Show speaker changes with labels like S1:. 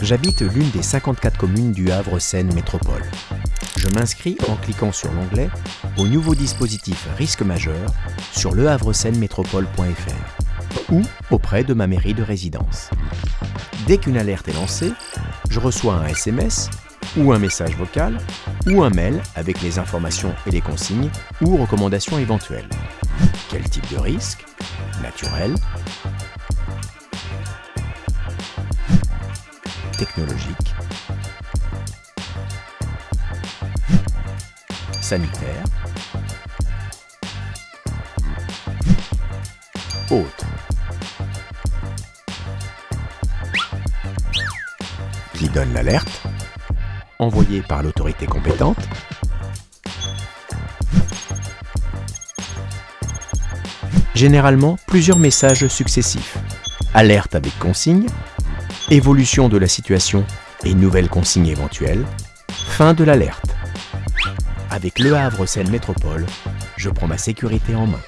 S1: J'habite l'une des 54 communes du Havre-Seine Métropole. Je m'inscris en cliquant sur l'onglet au nouveau dispositif risque majeur sur lehavreseine-métropole.fr ou auprès de ma mairie de résidence. Dès qu'une alerte est lancée, je reçois un SMS ou un message vocal ou un mail avec les informations et les consignes ou recommandations éventuelles. Quel type de risque? Naturel Technologique Sanitaire Autre. Qui donne l'alerte. Envoyé par l'autorité compétente. Généralement, plusieurs messages successifs. Alerte avec consigne, évolution de la situation et nouvelles consignes éventuelles, fin de l'alerte. Avec Le Havre Seine Métropole, je prends ma sécurité en main.